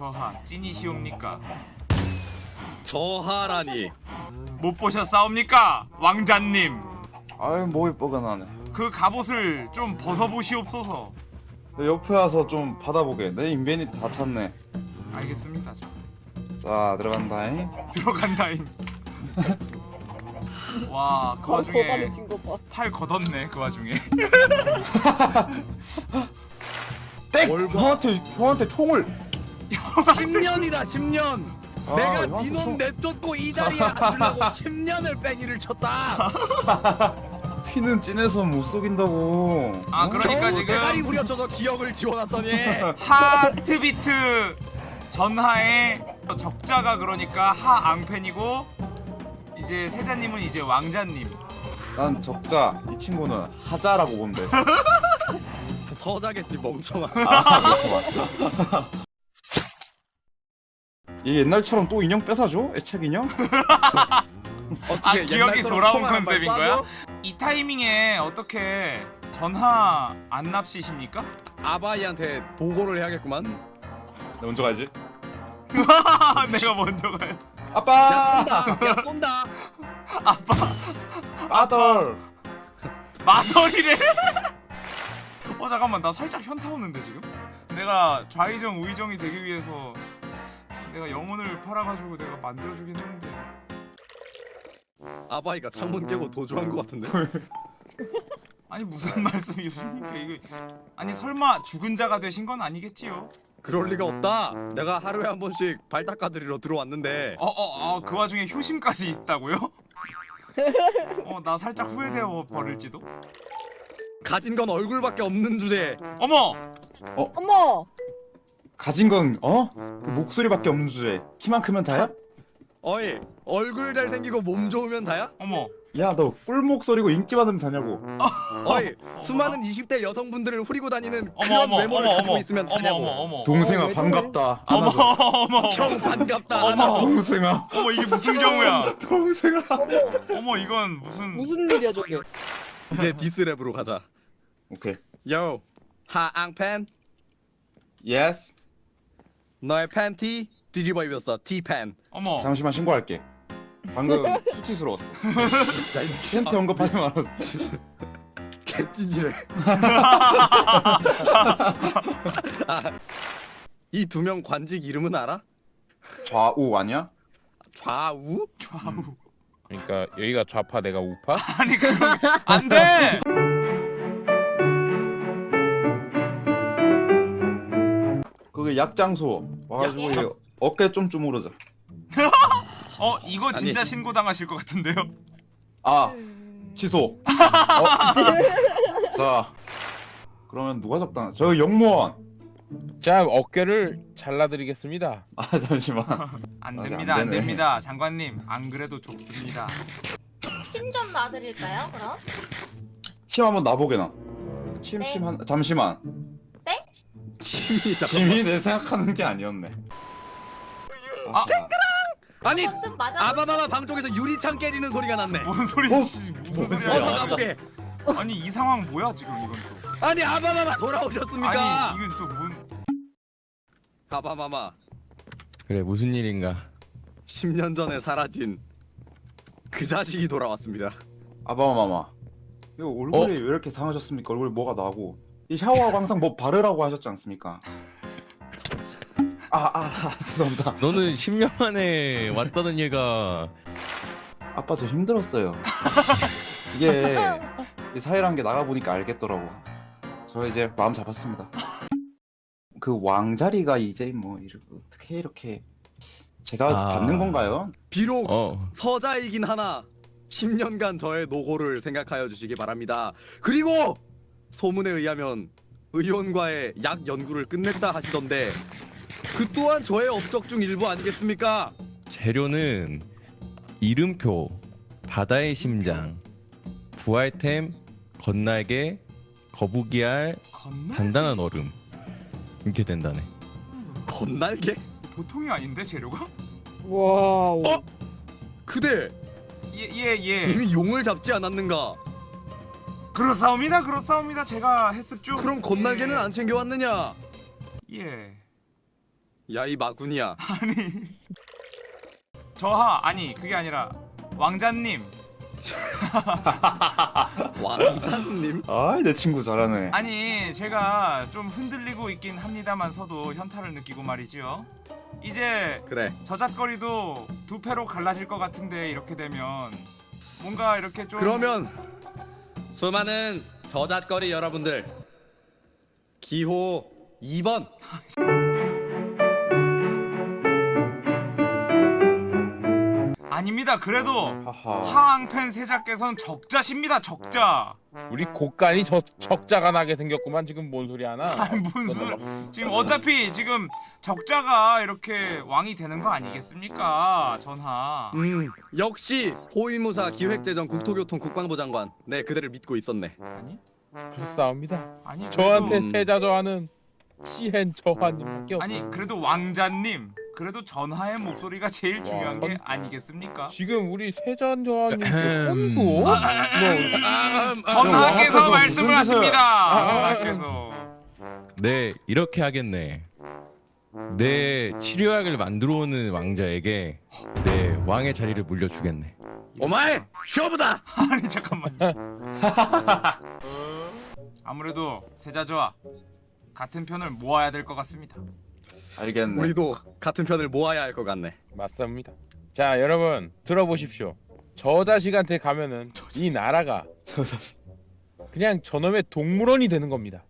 저하 찐이시옵니까? 저하라니. 못 보셨사옵니까? 왕자님? 아유 목이 뻐근하네. 그 갑옷을 좀 벗어보시옵소서. 내 옆에 와서 좀 받아보게. 내 인벤이 다 찼네. 알겠습니다 저. 자 들어간다잉. 들어간다잉. 와그 바로 와중에. 팔 걷었네 그 와중에. 땡! 형한테 형한테 총을 10년이다 10년. 아, 내가 니놈 총- 내쫓고 이 자리에 앉으려고 10년을 뺑이를 쳤다. 피는 찐해서 못 속인다고. 아, 어? 그러니까 겨우 지금- 대가리 후려쳐서 기억을 지워놨더니. 하트비트 전하의 적자가 그러니까 하앙팬이고 이제 세자님은 이제 왕자님. 난 적자 이 친구는 하자라고 돼 서자겠지 멍청아. 아, 맞다. 얘 옛날처럼 또 인형 뺏어줘? 애착 인형? 어떻게 아, 기억이 돌아온 컨셉인? 거야? 이 타이밍에 어떻게 전하 안 납시십니까? 아바이한테 보고를 해야겠구만 나 먼저 가야지 내가 먼저 가야지 아빠! 쏜다 야 쏜다 아빠 아들! 마더리래 어 잠깐만 나 살짝 현타 오는데 지금? 내가 좌의정 우의정이 되기 위해서 내가 영혼을 팔아가지고 내가 만들어주긴 했는데. 아바이가 창문 깨고 도주한 것 같은데? 아니 무슨 말씀이십니까 이거 아니 설마 죽은 자가 되신 건 아니겠지요? 그럴 리가 없다. 내가 하루에 한 번씩 발 닦아드리러 들어왔는데. 어어어 그 와중에 효심까지 있다고요? 어 나 살짝 후회되어 버릴지도? 가진 건 얼굴밖에 없는 주제에. 어머! 어머. 가진 건 어? 그 목소리밖에 없는 주제 키만 크면 다야? 어이 얼굴 잘생기고 몸 좋으면 다야? 어머. 야 너 꿀목소리고 인기 많으면 다냐고. 어이 수많은 20대 여성분들을 후리고 다니는 어머 그런 어머 외모를 어머 가지고 어머. 있으면 어머 다냐고. 어머 어머. 동생아 어, 왜 반갑다. 어머 안아줘. 어머 어머 형 반갑다. 어머. 동생아. 어머 이게 무슨 경우야? 동생아. 어머 이건 무슨 무슨 일이야 저게? 이제 디스랩으로 가자. 오케이. 요 하앙팬? 예스 너의 팬티 뒤집어 입었어. 티팬 어머. 잠시만 신고할게. 방금 수치스러웠어. 팬티 언급하지 말아줘. 개찌질해. 이두 명 관직 이름은 알아? 좌우 아니야? 좌우? 좌우. 그러니까 여기가 좌파 내가 우파? 아니 그럼 안돼 약장소 와가지고 약- 얘 어깨 좀 주무르자 어 이거 진짜 아니. 신고 당하실 것 같은데요 아 취소 어? 자 그러면 누가 잡당 저 영무원 자 어깨를 잘라드리겠습니다. 아 잠시만 안 아직 됩니다 안안 되네. 됩니다 장관님 안 그래도 좁습니다 침 좀 놔드릴까요? 그럼? 침 한번 놔보게 나 침 네. 침한 잠시만 침이 잠깐 침이 내 생각하는 게 아니었네. 아. 아니 방금 맞아. 아바마마 방 쪽에서 유리창 깨지는 소리가 났네. 뭔 소리지? 무슨 소리야? 어서 가보게. 아니 이 상황 뭐야 지금 이건 또? 아니 아바마마 돌아오셨습니까? 아니 이건 또뭔? 아바마마 그래 무슨 일인가? 10년 전에 사라진 그 자식이 돌아왔습니다. 아바마마 이거 얼굴이 왜 이렇게 상하셨습니까? 얼굴에 뭐가 나고 이 샤워하고 항상 뭐 바르라고 하셨지 않습니까? 아 아 아, 죄송합니다. 너는 10년 만에 왔다는 얘가 아빠 저 힘들었어요. 이게 이 사회란 게 나가 보니까 알겠더라고. 저 이제 마음 잡았습니다. 그 왕자리가 이제 뭐 이렇게 어떻게 이렇게 제가 아. 받는 건가요? 비록 어. 서자이긴 하나 10년간 저의 노고를 생각하여 주시기 바랍니다. 그리고 소문에 의하면 의원과의 약 연구를 끝냈다 하시던데 그 또한 저의 업적 중 일부 아니겠습니까? 재료는 이름표, 바다의 심장, 부활템, 건날개, 거북이알? 단단한 얼음 이렇게 된다네. 건날개? 보통이 아닌데 재료가? 와우. 어? 그대 예예 예 이미 용을 잡지 않았는가? 그렇사옵니다 그렇사옵니다 제가 했습죠 그럼 건날개는 안 챙겨왔느냐? 예야 이 마군이야. 아니 저하 아니 그게 아니라 왕자님 왕자님. 아이 내 친구 잘하네 아니 제가 좀 흔들리고 있긴 합니다만서도 현타를 느끼고 말이죠 이제 그래. 저잣거리도 두 패로 갈라질 것 같은데 이렇게 되면 뭔가 이렇게 좀 그러면 수많은 저잣거리 여러분들 기호 2번 아닙니다. 그래도 하하. 하앙팬 세자께서는 적자십니다 적자. 우리 곡간이 저, 적자가 나게 생겼구만. 지금 뭔 소리 하나? 아니 무슨 지금 어차피 지금 적자가 이렇게 왕이 되는 거 아니겠습니까? 전하. 음 역시 호위무사 기획재정 국토교통 국방부 장관. 네 그대를 믿고 있었네. 아니? 그렇사옵니다. 아니 저한테 음. 패자 저하는 시헨 저하님밖에 없어 아니 그래도 왕자님 그래도 전하의 목소리가 제일 중요한 게 선- 아니겠습니까? 지금 우리 아, 아, 아, 뭐 전하께서 말씀을 하십니다. 아, 아, 전하께서 네 이렇게 하겠네. 내 치료약을 만들어 오는 왕자에게 내 왕의 자리를 물려주겠네. 오마이 쇼부다 아니 잠깐만. 아무래도 세자저와 같은 편을 모아야 될 것 같습니다. 알겠네. 우리도 같은 편을 모아야 할 것 같네. 맞습니다. 자 여러분 들어보십시오. 저 자식한테 가면은 이 나라가 저 자식 그냥 저놈의 동물원이 되는 겁니다.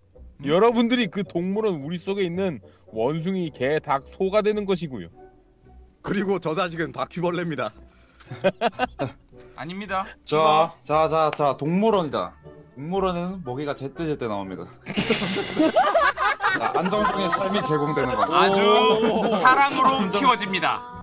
여러분들이 그 동물원 우리 속에 있는 원숭이 개 닭 소가 되는 것이고요. 그리고 저 자식은 바퀴벌레입니다. 아닙니다. 자, 자, 자, 자, 동물원이다. 동물원에는 먹이가 제때제때 나옵니다. 자, 안정적인 삶이 제공되는 거. 아주 사랑으로 키워집니다.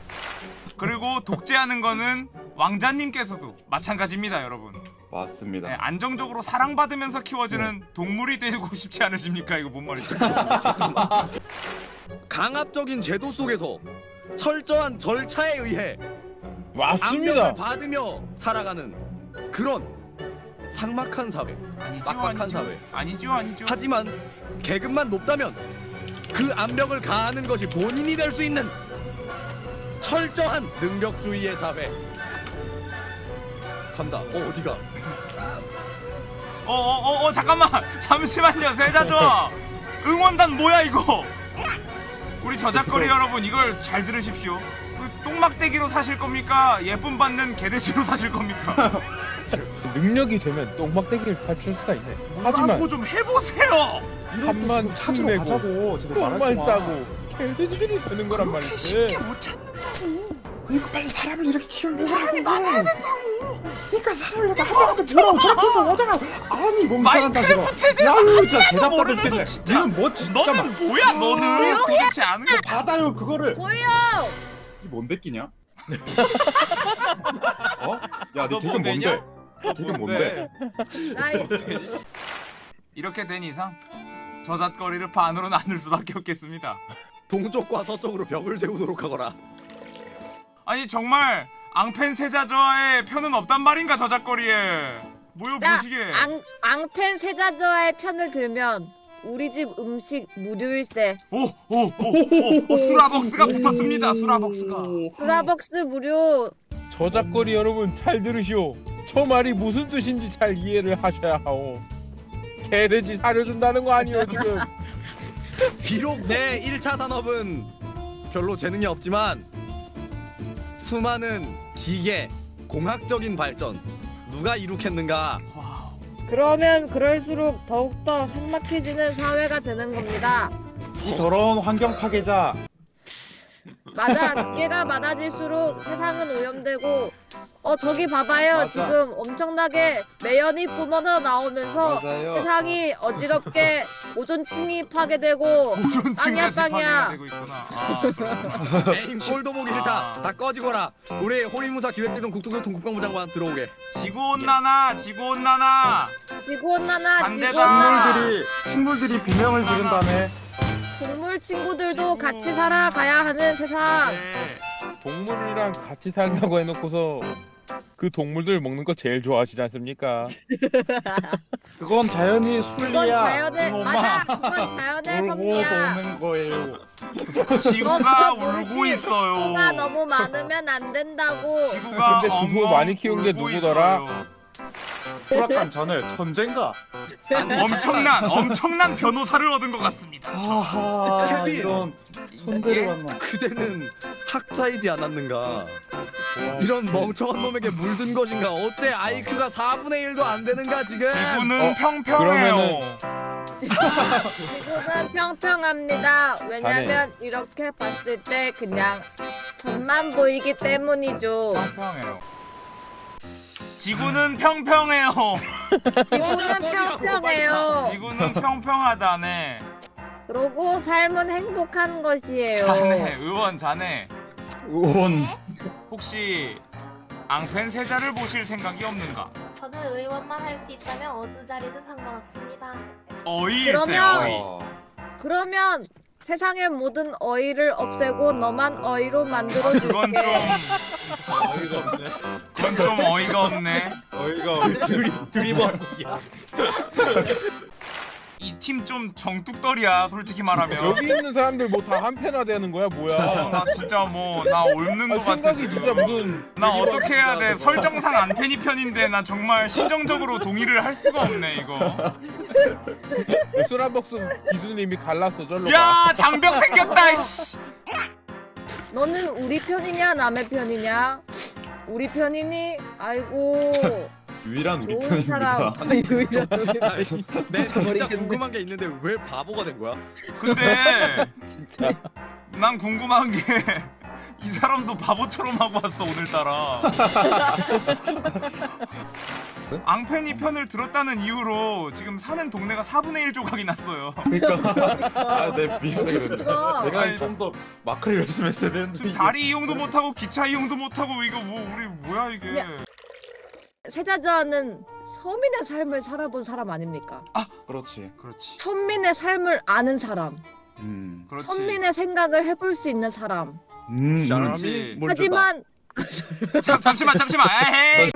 그리고 독재하는 거는 왕자님께서도 마찬가지입니다, 여러분. 맞습니다. 네, 안정적으로 사랑받으면서 키워지는 동물이 되고 싶지 않으십니까? 이거 뭔 말이죠? 강압적인 제도 속에서 철저한 절차에 의해 맞습니다 압력을 받으며 살아가는 그런 삭막한 사회 아니죠, 빡빡한 아니죠. 사회. 아니죠, 아니죠. 하지만 계급만 높다면 그 압력을 가하는 것이 본인이 될 수 있는 철저한 능력주의의 사회 간다 어 어디가 어, 어, 어, 어, 잠깐만, 잠시만요, 세자저. 응원단 뭐야 이거? 우리 저작거리 여러분, 이걸 잘 들으십시오. 그 똥막대기로 사실 겁니까? 예쁨 받는 개돼지로 사실 겁니까? 능력이 되면 똥막대기를 탈출 수가 있네 하지만 좀 해보세요. 한만 찾으러 내고 가자고. 똥만. 싸고 개돼지들이 되는 거란 그렇게 말이지 쉽게 못 찾는다고. 그러니까 빨리 사람을 이렇게 키우려고 사람이 많아야 된다고. 그러니까 사람을 이렇게 하다가 뭐라고 저렇게 오다가 아니 멍청한다 저거. 마인크래프트에 대해서 하나도 대답 모르면서 받을 텐데. 진짜. 니는 뭐 진짜 너는 뭐야, 너는 도대체 아는 게 받아요 그거를. 보여! 이 뭔데 끼냐? 어? 야, 너뭐 내냐? 뭔데? 너 되게 뭔데? 나이 이렇게 된 이상 저잣거리를 반으로 나눌 수밖에 없겠습니다. 동쪽과 서쪽으로 벽을 세우도록 하거라 아니 정말 앙펜 세자저의 편은 없단 말인가 저잣거리에 자, 보시게. 앙, 앙펜 세자저의 편을 들면 우리 집 음식 무료일세 오오 오 오 수라벅스가 붙었습니다. 수라벅스가. 스타벅스 무료 저작거리 여러분 잘 들으시오 저 말이 무슨 뜻인지 잘 이해를 하셔야 하오 개돼지 사려준다는 거 아니오 지금 비록 내 1차 산업은 별로 재능이 없지만 수많은 기계 공학적인 발전 누가 이룩했는가. 그러면 그럴수록 더욱더 삭막해지는 사회가 되는 겁니다 이 더러운 환경 파괴자. 맞아 늑대가 많아질수록 세상은 오염되고 어 저기 봐봐요 맞아. 지금 엄청나게 매연이 뿜어져 나오면서 맞아요. 세상이 어지럽게 오존층이 파괴되고. 아, 그렇구나. 에잉 꼴도 보기 싫다 다 꺼지거라 우리 호위무사 기획재정 국토교통 국방부 장관 들어오게 지구온난화, 지구온난화. 지구온난화 반대다. 지구온난화 식물들이 식물들이 비명을 지른다네. 동물 친구들도 같이 살아가야 하는 세상 네. 동물이랑 같이 산다고 해놓고서 그 동물들 먹는 거 제일 좋아하시지 않습니까? 그건 자연이 그건 순리야. 자연의 이놈아. 맞아. 그건 자연의 울고 섭리야. 도는 거예요. 지구가 울고. 있어요. 지구가 너무 많으면 안 된다고. 지구가 근데 그거 많이 키운 게 울고 누구더라? 있어요. 수락한 전에 천재인가? 엄청난 엄청난 변호사를 얻은 것 같습니다. 아하! 이런 천재를 예? 만나. 그대는 학자이지 않았는가? 이런 멍청한 놈에게 물든 것인가? 어째 IQ가 4분의 1도 안 되는가 지금? 지구는 어, 평평해요. 그러면은- 지구는 평평합니다. 왜냐면 이렇게 봤을 때 그냥 전만 보이기 때문이죠. 평평해요. 지구는 평평해요. 지구는 평평해요. 지구는 평평하다네. 그러고 삶은 행복한 것이에요. 자네 의원 자네 의 원 혹시 앙펜 세자를 보실 생각이 없는가? 저는 의원만 할 수 있다면 어느 자리든 상관없습니다. 어이일세 그러면- 어이. 어, 그러면 세상의 모든 어이를 없애고 너만 어이로 만들어줄게. 그건 좀 어이가 없네. 그건 좀 어이가 없네. 어이가 없네. 드립 드립원. 이 팀 좀 정뚝떨이야 솔직히 말하면. 여기 있는 사람들 뭐 다 한패나 되는 거야 어, 뭐야? 나 진짜 뭐나 옳는 아, 것 같아 생각이. 진짜 무슨 나 어떻게 해야 돼? 설정상 안페니 편인데 나 정말 심정적으로 동의를 할 수가 없네 이거. 스라벅스 기준님이 갈랐어 절로 가. 야 장벽 생겼다 씨. 너는 우리 편이냐 남의 편이냐? 우리 편이니? 아이고 유일한 우리 좋은 편입니다. 사람. 내 진짜 궁금한 게 있는데 왜 바보가 된 거야? 근데 진짜. 난 궁금한 게 이 사람도 바보처럼 하고 왔어 오늘따라. 앙페니 편을 들었다는 이유로 지금 사는 동네가 4분의 1 조각이 났어요. 그러니까 아, 내 미안해 그랬네. 그거. 내가 아니, 좀 더 마크를 열심히 했어야 되는데. 지금 이게- 다리 이용도 못하고 기차 이용도 못하고 이거 뭐 우리 뭐야 이게? 야. 세자저하는 서민의 삶을 살아본 사람 아닙니까? 그렇지. 그렇지, 천민의 삶을 아는 사람, 음. 그렇지. 천민의 생각을 해볼 수 있는 사람. 음. 그렇지. 하지만 잠 잠시만 잠시만. 에이.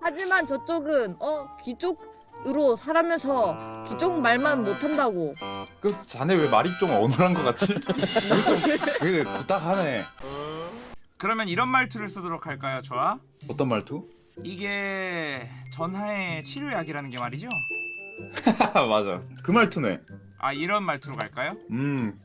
하지만 저쪽은 어 귀족으로 살아면서 귀족 말만 못한다고. 그 자네 왜 말이 좀 어눌한 것 같지? 그 부탁하네. 그러면 이런 말투를 쓰도록 할까요, 좋아? 어떤 말투? 이게 전하의 치료약이라는 게 말이죠? 맞아. 그 말투네. 아 이런 말투로 갈까요? 음.